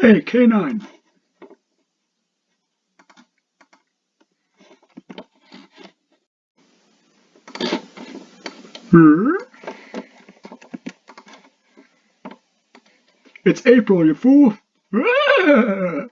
Hey, K9. Hmm? It's April, you fool! Ah!